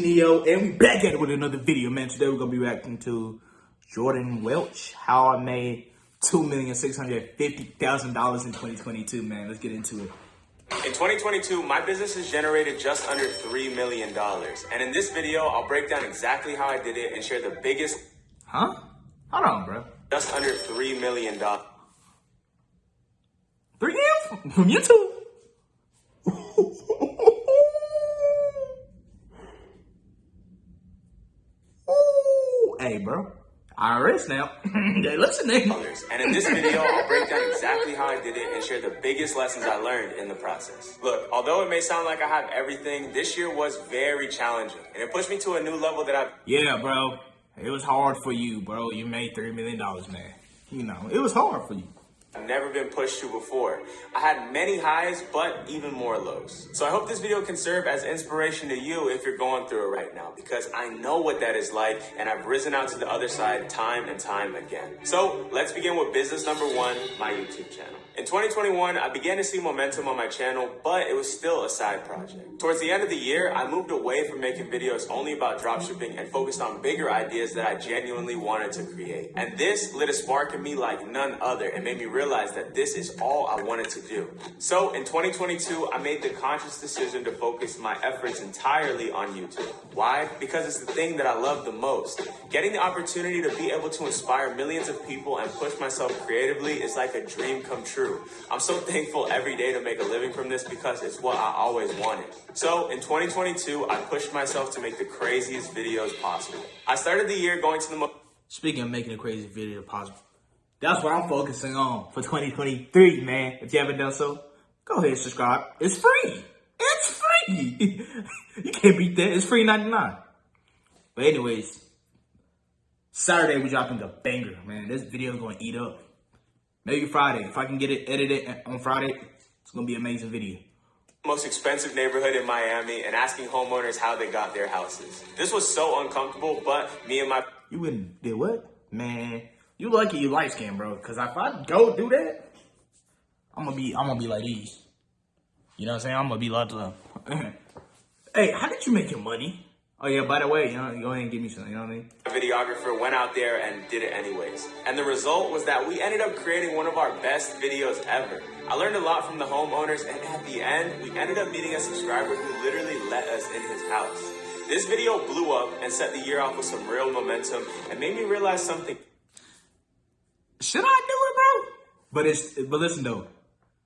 Neo, and we back at it with another video, man. Today we're gonna be reacting to Jordan Welch, how I made two million six hundred fifty thousand dollars in 2022. Man, let's get into it. In 2022, my business has generated just under $3 million. And in this video, I'll break down exactly how I did it and share the biggest, Huh? Hold on, bro. just under $3 million. Three M's from YouTube. Hey, bro. IRS now. they listening. And in this video, I'll break down exactly how I did it and share the biggest lessons I learned in the process. Look, although it may sound like I have everything, this year was very challenging. And it pushed me to a new level that I've Yeah, bro. It was hard for you, bro. You made $3 million, man. You know, it was hard for you. Never been pushed to before. I had many highs, but even more lows. So I hope this video can serve as inspiration to you if you're going through it right now, because I know what that is like, and I've risen out to the other side time and time again. So let's begin with business number one, my YouTube channel. In 2021, I began to see momentum on my channel, but it was still a side project. Towards the end of the year, I moved away from making videos only about dropshipping and focused on bigger ideas that I genuinely wanted to create. And this lit a spark in me like none other and made me realize that this is all I wanted to do. So in 2022, I made the conscious decision to focus my efforts entirely on YouTube. Why? Because it's the thing that I love the most. Getting the opportunity to be able to inspire millions of people and push myself creatively is like a dream come true. I'm so thankful every day to make a living from this because it's what I always wanted. So in 2022, I pushed myself to make the craziest videos possible. I started the year going to the most Speaking of making a crazy video possible, that's what I'm focusing on for 2023, man. If you haven't done so, go ahead and subscribe. It's free. It's free. you can't beat that. It's free 99. But anyways, Saturday we dropping the banger, man. This video is gonna eat up. Maybe Friday. If I can get it edited on Friday, it's gonna be an amazing video. most expensive neighborhood in Miami and asking homeowners how they got their houses. This was so uncomfortable, but me and my You wouldn't did what? Man, you lucky you light skin, bro. Cause if I go do that, I'm gonna be I'm gonna be like these. You know what I'm saying? I'm gonna be like them. hey, how did you make your money? Oh yeah, by the way, you know, go ahead and give me some, you know what I mean? A videographer went out there and did it anyways. And the result was that we ended up creating one of our best videos ever. I learned a lot from the homeowners, and at the end, we ended up meeting a subscriber who literally let us in his house. This video blew up and set the year off with some real momentum and made me realize something Should I do it, bro? But it's but listen though.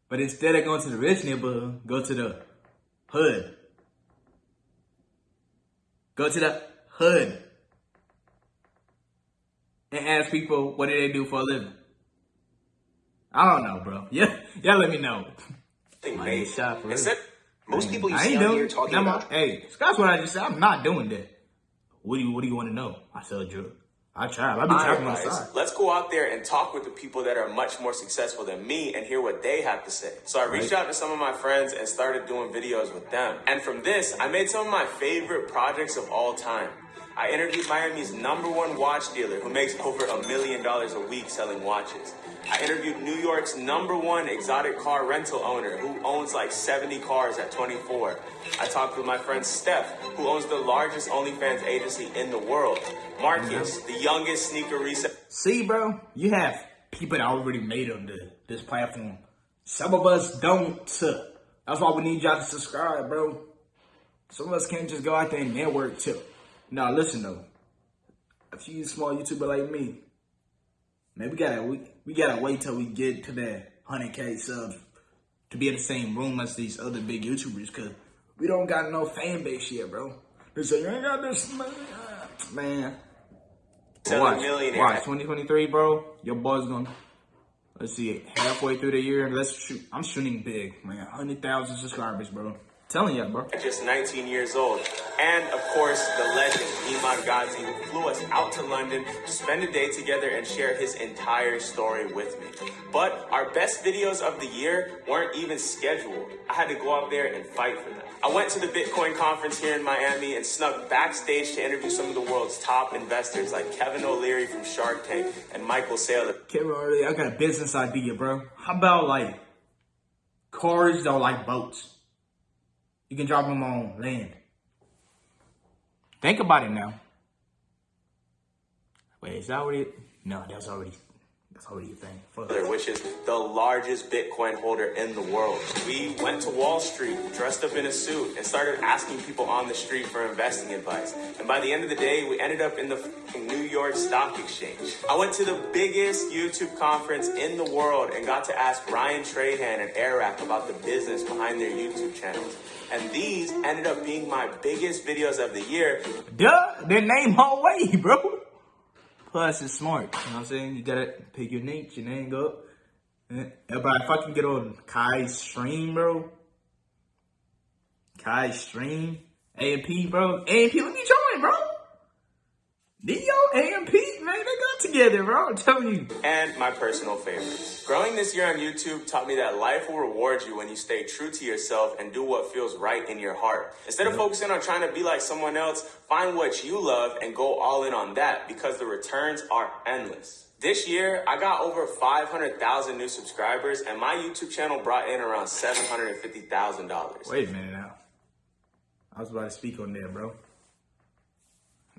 But instead of going to the rich neighborhood, go to the hood. Go to the hood. And ask people what do they do for a living. I don't know, bro. Yeah, y'all let me know. made. shot for. Instead, Most people you I see ain't out here talking about. Hey, that's what I just said. I'm not doing that. What do you What do you want to know? I sell drugs. I try. I be trapping on the side. Let's go out there and talk with the people that are much more successful than me and hear what they have to say. So I reached out to some of my friends and started doing videos with them. And from this, I made some of my favorite projects of all time. I interviewed Miami's number one watch dealer who makes over a million dollars a week selling watches. I interviewed New York's number one exotic car rental owner who owns like 70 cars at 24. I talked with my friend Steph, who owns the largest OnlyFans agency in the world. Marcus, mm-hmm. the youngest sneaker reseller. See, bro, you have people that already made on the, this platform. Some of us don't. That's why we need y'all to subscribe, bro. Some of us can't just go out there and network too. Now, listen though. If you small YouTuber like me, man, we gotta we, we gotta wait till we get to that 100k subs to be in the same room as these other big YouTubers, cause we don't got no fan base yet, bro. They say you ain't got this man. man. Watch, watch, 2023, bro. Your boy's gonna. Let's see it. Halfway through the year, let's shoot. I'm shooting big, man. 100,000 subscribers, bro. Telling ya, bro. at just 19 years old. And of course, the legend, Iman Gadzhi, who flew us out to London to spend a day together and share his entire story with me. But our best videos of the year weren't even scheduled. I had to go out there and fight for them. I went to the Bitcoin conference here in Miami and snuck backstage to interview some of the world's top investors like Kevin O'Leary from Shark Tank and Michael Saylor. Kevin, earlier, I got a business idea, bro. How about like cars that are like boats? You can drop them on land. Think about it now. Wait, is that already? No, that's already. That's a thing. Fuck. which is the largest Bitcoin holder in the world. We went to Wall Street, dressed up in a suit, and started asking people on the street for investing advice. And by the end of the day, we ended up in the New York Stock Exchange. I went to the biggest YouTube conference in the world and got to ask Ryan Trahan and Eric about the business behind their YouTube channels. And these ended up being my biggest videos of the year. Duh, their name all way, bro. Plus, it's smart. You know what I'm saying? You gotta pick your niche, your go up. But if I can get on Kai's stream, bro. Kai's stream. AMP, bro. AMP, let me join, Neo, AMP, man, they got together, bro. I'm telling you. and my personal favorites. Growing this year on YouTube taught me that life will reward you when you stay true to yourself and do what feels right in your heart. Instead of focusing on trying to be like someone else, find what you love and go all in on that because the returns are endless. This year, I got over 500,000 new subscribers and my YouTube channel brought in around $750,000. Wait a minute now. I was about to speak on there, bro.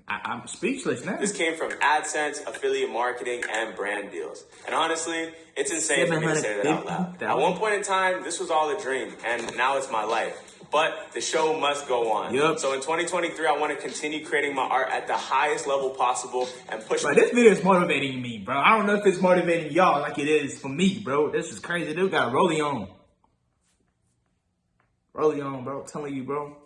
I, I'm speechless now. This came from AdSense, affiliate marketing, and brand deals. And honestly, it's insane for me to say that out loud. At one point in time, this was all a dream, and now it's my life. But the show must go on. Yup. So in 2023, I want to continue creating my art at the highest level possible and push Bro, this video is motivating me, bro. I don't know if it's motivating y'all like it is for me, bro. This is crazy. Dude got Rolly on. Rolly on, bro. I'm telling you, bro.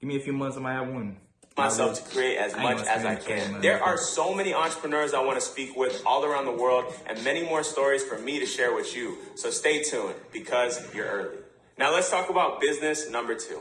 Give me a few months, I might have one. Myself to create as much as I can. There are so many entrepreneurs I want to speak with all around the world and many more stories for me to share with you. So stay tuned because you're early. Now let's talk about business number two.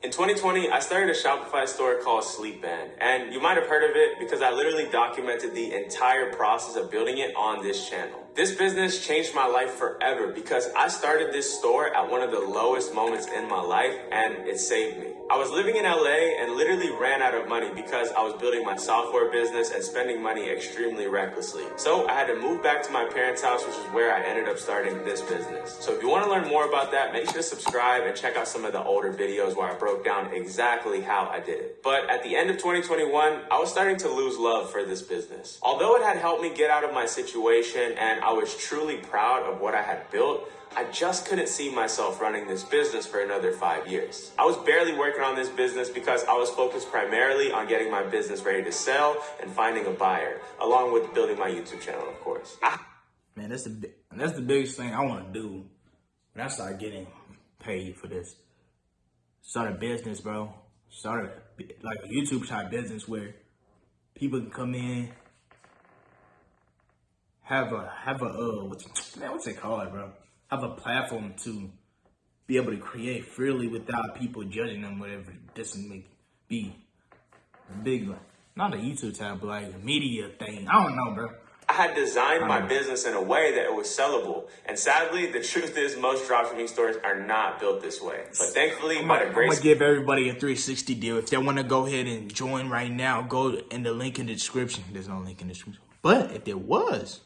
In 2020, I started a Shopify store called Sleepband, and you might have heard of it because I literally documented the entire process of building it on this channel. This business changed my life forever because I started this store at one of the lowest moments in my life and it saved me. I was living in LA and literally ran out of money because I was building my software business and spending money extremely recklessly. So I had to move back to my parents' house, which is where I ended up starting this business. So if you want to learn more about that, make sure to subscribe and check out some of the older videos where I broke down exactly how I did it. But at the end of 2021, I was starting to lose love for this business. Although it had helped me get out of my situation and I was truly proud of what I had built, I just couldn't see myself running this business for another five years. I was barely working on this business because I was focused primarily on getting my business ready to sell and finding a buyer, along with building my YouTube channel, of course. I Man, that's the that's the biggest thing I want to do when I start getting paid for this. Start a business, bro. Start a, like a YouTube type business where people can come in, have a have a uh, what's man, what's it called, bro? Have a platform to be able to create freely without people judging them, whatever this may be. Big, like, not a YouTube type, but like a media thing. I don't know, bro. I had designed my um, business in a way that it was sellable. And sadly, the truth is most dropshipping stores are not built this way. But thankfully, I'm by the grace I'm gonna give everybody a 360 deal. If they want to go ahead and join right now, go in the link in the description. There's no link in the description. But if there was,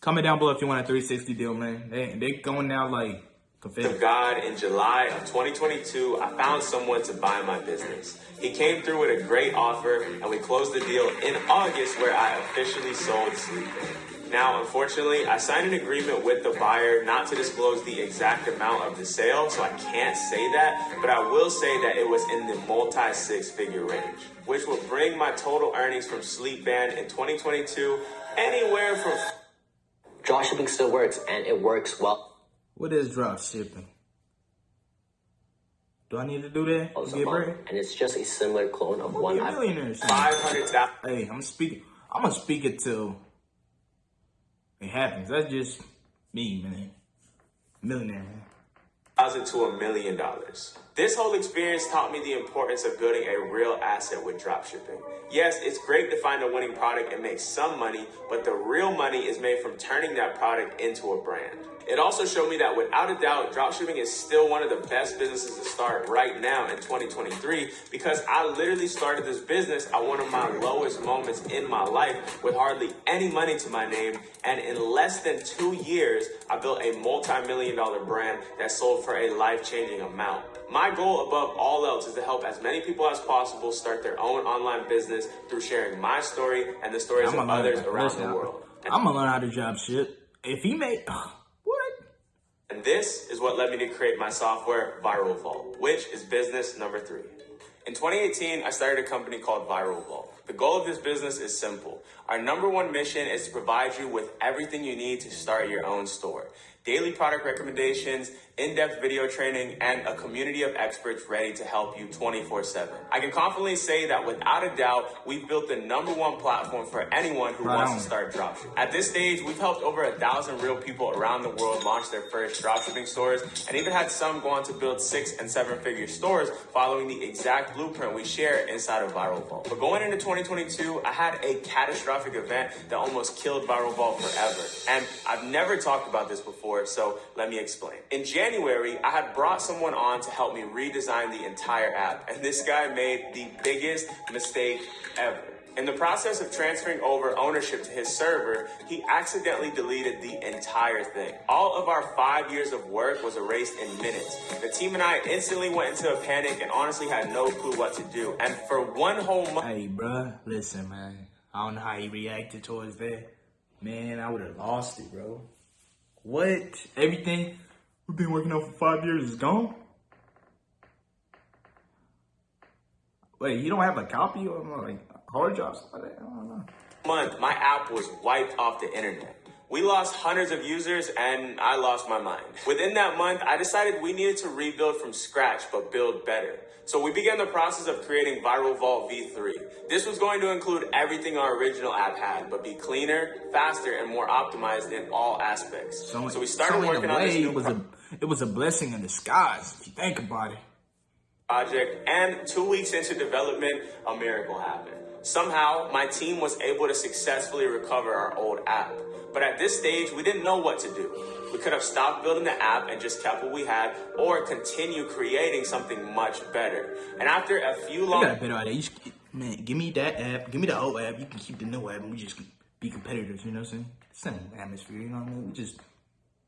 comment down below if you want a 360 deal, man. They they going now like confetti. of God in July of 2022, I found someone to buy my business. He came through with a great offer, and we closed the deal in August, where I officially sold Sleepband. Now, unfortunately, I signed an agreement with the buyer not to disclose the exact amount of the sale, so I can't say that, but I will say that it was in the multi six figure range, which will bring my total earnings from Sleepband in 2022 anywhere from Dropshipping still works, and it works well What is drop shipping? Do I need to do that? as to Get bread? and it's just a similar clone of I'm one gonna be a I millionaire. soon. 500,000. Hey, I'm speaking. I'm gonna speak it till it happens. That's just me, man. Millionaire, man. thousand to a million dollars. This whole experience taught me the importance of building a real asset with dropshipping. Yes, it's great to find a winning product and make some money, but the real money is made from turning that product into a brand. It also showed me that without a doubt, dropshipping is still one of the best businesses to start right now in 2023 because I literally started this business at one of my lowest moments in my life with hardly any money to my name. And in less than two years, I built a multi million dollar brand that sold for a life changing amount. My goal above all else is to help as many people as possible start their own online business through sharing my story and the stories of others around Listen, the world. And, I'm gonna learn how to drop shit. If he made what? and this is what led me to create my software, Viral Vault, which is business number three. In 2018, I started a company called Viral Vault. The goal of this business is simple. Our number one mission is to provide you with everything you need to start your own store. Daily product recommendations, in-depth video training, and a community of experts ready to help you 24-7. I can confidently say that without a doubt, we've built the number one platform for anyone who wants to start dropshipping. At this stage, we've helped over a thousand real people around the world launch their first dropshipping stores, and even had some go on to build six and seven figure stores following the exact blueprint we share inside of Viral Vault. But going into 2022, I had a catastrophic event that almost killed Viral Vault forever. And I've never talked about this before, so let me explain. In January, I had brought someone on to help me redesign the entire app, and this guy made the biggest mistake ever. In the process of transferring over ownership to his server, he accidentally deleted the entire thing. All of our five years of work was erased in minutes. The team and I instantly went into a panic and honestly had no clue what to do. And for one whole month, Hey, bruh, listen, man. I don't know how he reacted towards that. Man, I would have lost it, bro. What? Everything we've been working on for five years is gone? Wait, you don't have a copy of like hard drives? I don't know. month, my app was wiped off the internet. We lost hundreds of users and I lost my mind. Within that month, I decided we needed to rebuild from scratch but build better. So we began the process of creating Viral Vault V3. This was going to include everything our original app had, but be cleaner, faster, and more optimized in all aspects. So, we started so working on this new it was a it was a blessing in disguise if you think about it. Project, and two weeks into development, a miracle happened. Somehow, my team was able to successfully recover our old app. But at this stage, we didn't know what to do. We could have stopped building the app and just kept what we had, or continue creating something much better. And after a few long got a better idea. Man, give me that app. Give me the old app. You can keep the new app, and we just be competitors. You know what I'm saying? Same atmosphere. You know what I mean? We just,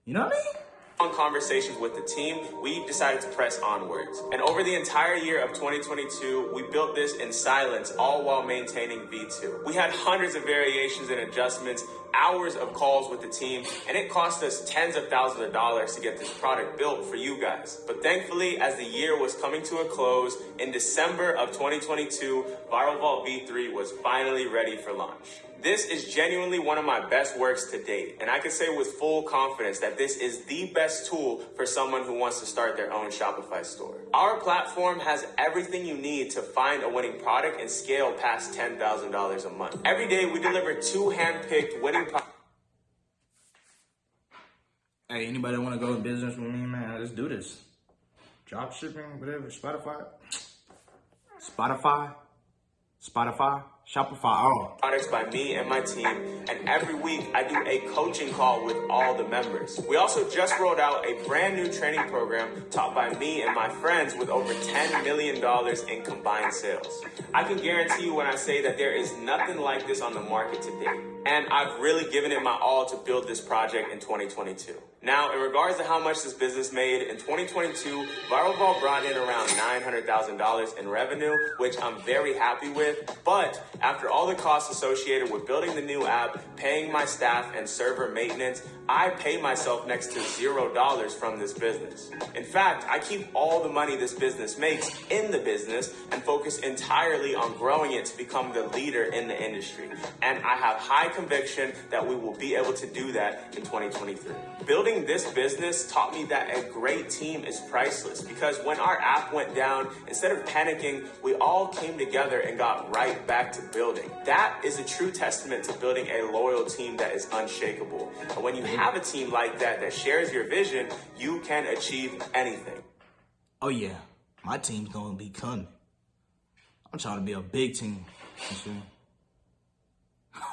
you know what I mean? Long conversations with the team, we decided to press onwards. And over the entire year of 2022, we built this in silence, all while maintaining V2. We had hundreds of variations and adjustments, hours of calls with the team, and it cost us tens of thousands of dollars to get this product built for you guys. But thankfully, as the year was coming to a close, in December of 2022, Viral Vault V3 was finally ready for launch. This is genuinely one of my best works to date, and I can say with full confidence that this is the best tool for someone who wants to start their own Shopify store. Our platform has everything you need to find a winning product and scale past $10,000 a month. Every day we deliver two hand-picked winning products. Hey, anybody want to go in business with me, man? Let's do this. Drop shipping, whatever. Spotify. Spotify. Spotify. Shopify. Oh. products by me and my team, and every week I do a coaching call with all the members. We also just rolled out a brand new training program taught by me and my friends with over $10 million in combined sales. I can guarantee you when I say that there is nothing like this on the market today, and I've really given it my all to build this project in 2022. Now, in regards to how much this business made, in 2022, Viral Vault brought in around $900,000 in revenue, which I'm very happy with. But after all the costs associated with building the new app, paying my staff, and server maintenance, I pay myself next to zero dollars from this business. In fact, I keep all the money this business makes in the business and focus entirely on growing it to become the leader in the industry. And I have high conviction that we will be able to do that in 2023. Building this business taught me that a great team is priceless because when our app went down, instead of panicking, we all came together and got right back to building. That is a true testament to building a loyal team that is unshakable. And when you have a team like that that shares your vision, you can achieve anything. Oh yeah. My team's gonna be coming. I'm trying to be a big team.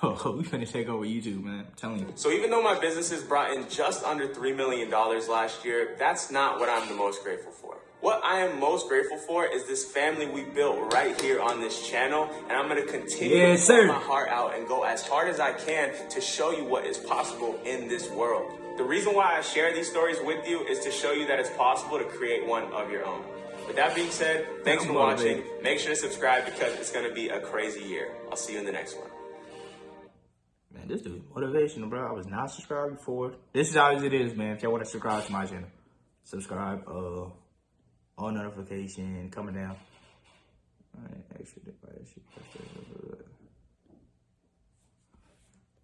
Oh, we finna take over YouTube, man. I'm telling you. So even though my businesses brought in just under $3 million last year, that's not what I'm the most grateful for. What I am most grateful for is this family we built right here on this channel, and I'm gonna continue Yes, to sir. my heart out and go as hard as I can to show you what is possible in this world. The reason why I share these stories with you is to show you that it's possible to create one of your own. With that being said, thanks for watching. Make sure to subscribe because it's going to be a crazy year. I'll see you in the next one. Man, this dude motivational, bro. I was not subscribed before. This is how it is, man. If y'all want to subscribe to my channel, subscribe. Uh, all notification coming down. Device.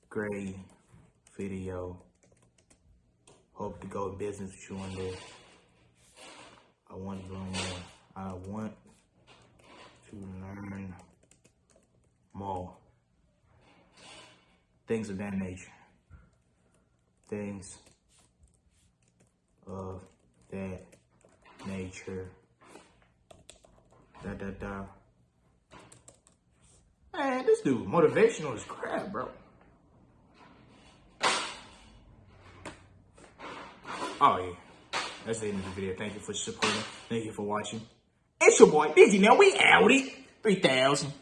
Great video. Hope to go in business with you one day. I want to learn more. I want to learn more things of that nature. Things of that nature. Da da da. Man, this dude motivational as crap, bro. Oh yeah. That's the end of the video. Thank you for supporting. Thank you for watching. It's your boy Busy now. We out it. 3000.